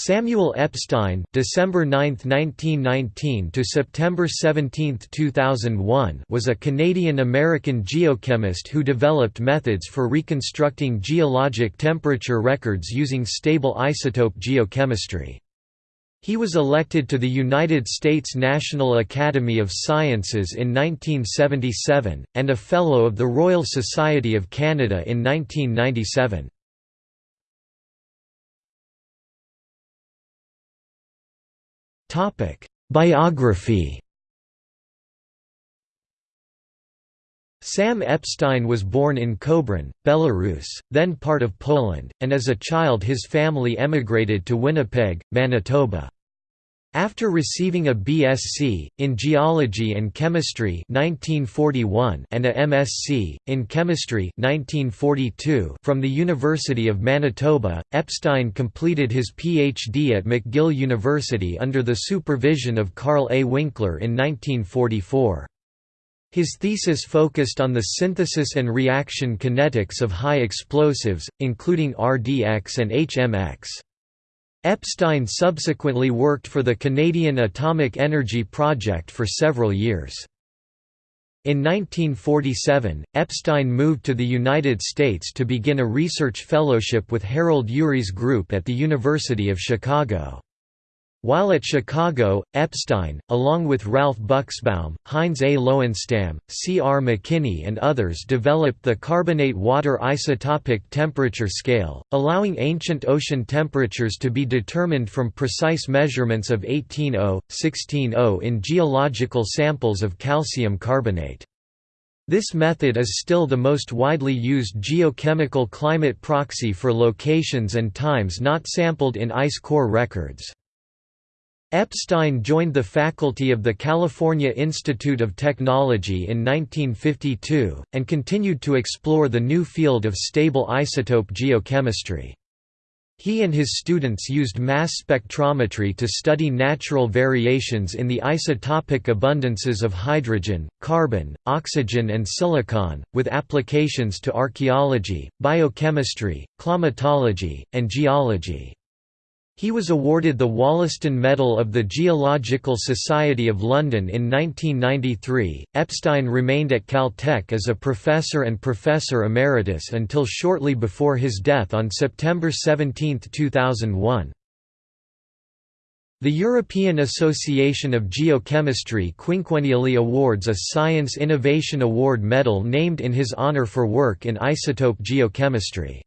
Samuel Epstein December 9, 1919 to September 17, 2001 was a Canadian-American geochemist who developed methods for reconstructing geologic temperature records using stable isotope geochemistry. He was elected to the United States National Academy of Sciences in 1977, and a Fellow of the Royal Society of Canada in 1997. Topic: Biography. Sam Epstein was born in Kobrin, Belarus, then part of Poland, and as a child his family emigrated to Winnipeg, Manitoba. After receiving a BSc, in Geology and Chemistry 1941 and a MSc, in Chemistry 1942 from the University of Manitoba, Epstein completed his PhD at McGill University under the supervision of Carl A. Winkler in 1944. His thesis focused on the synthesis and reaction kinetics of high explosives, including RDX and HMX. Epstein subsequently worked for the Canadian Atomic Energy Project for several years. In 1947, Epstein moved to the United States to begin a research fellowship with Harold Urey's group at the University of Chicago. While at Chicago, Epstein, along with Ralph Buchsbaum, Heinz A. Lowenstam, C. R. McKinney and others developed the carbonate water isotopic temperature scale, allowing ancient ocean temperatures to be determined from precise measurements of 18O, 16O in geological samples of calcium carbonate. This method is still the most widely used geochemical climate proxy for locations and times not sampled in ice core records. Epstein joined the faculty of the California Institute of Technology in 1952, and continued to explore the new field of stable isotope geochemistry. He and his students used mass spectrometry to study natural variations in the isotopic abundances of hydrogen, carbon, oxygen and silicon, with applications to archaeology, biochemistry, climatology, and geology. He was awarded the Wollaston Medal of the Geological Society of London in 1993. Epstein remained at Caltech as a professor and professor emeritus until shortly before his death on September 17, 2001. The European Association of Geochemistry quinquennially awards a Science Innovation Award medal named in his honour for work in isotope geochemistry.